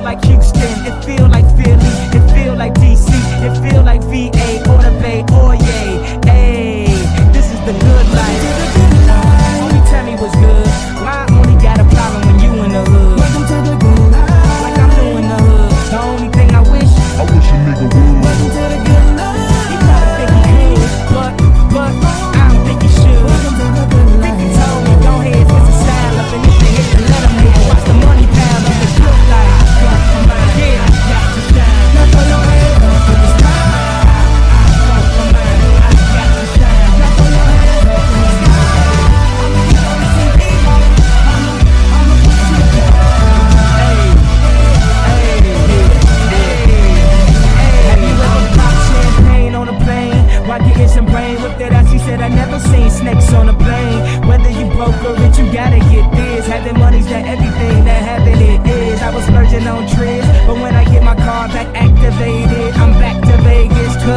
feel like Houston, it feel like Philly, it feel like DC, it feel like VA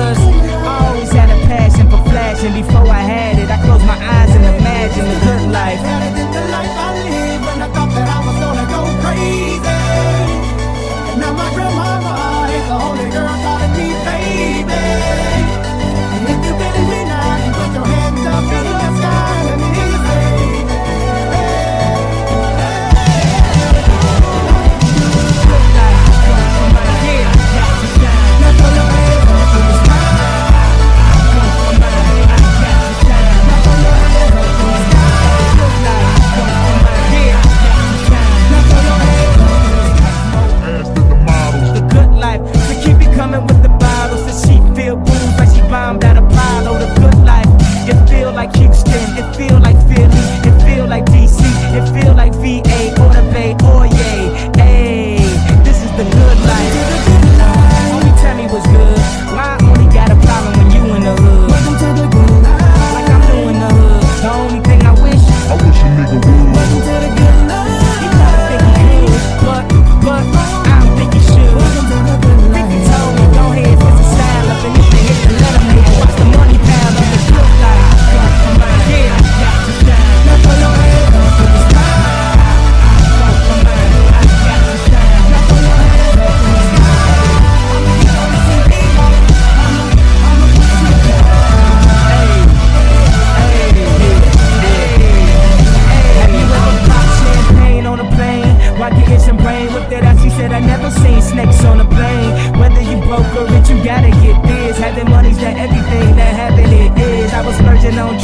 cause I always had a passion for flashing. Before I had it, I closed my eyes and imagined the good life. brain with that. He said, I never seen snakes on a plane. Whether you broke or rich, you gotta get this. Having money's not everything that happened it is. I was merging on